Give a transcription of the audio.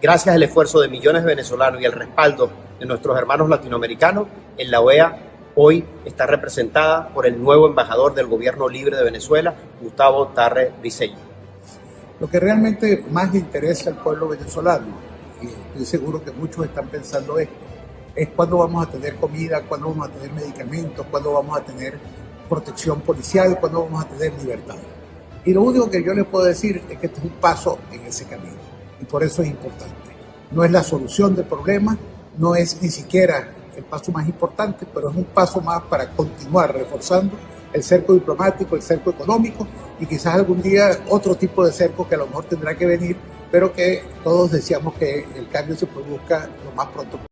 gracias al esfuerzo de millones de venezolanos y el respaldo de nuestros hermanos latinoamericanos, en la OEA hoy está representada por el nuevo embajador del gobierno libre de Venezuela, Gustavo Tarre Briceño. Lo que realmente más interesa al pueblo venezolano, y estoy seguro que muchos están pensando esto, es cuándo vamos a tener comida, cuándo vamos a tener medicamentos, cuándo vamos a tener protección policial, cuándo vamos a tener libertad. Y lo único que yo les puedo decir es que este es un paso en ese camino. Y por eso es importante. No es la solución del problema, no es ni siquiera el paso más importante, pero es un paso más para continuar reforzando el cerco diplomático, el cerco económico y quizás algún día otro tipo de cerco que a lo mejor tendrá que venir, pero que todos deseamos que el cambio se produzca lo más pronto posible.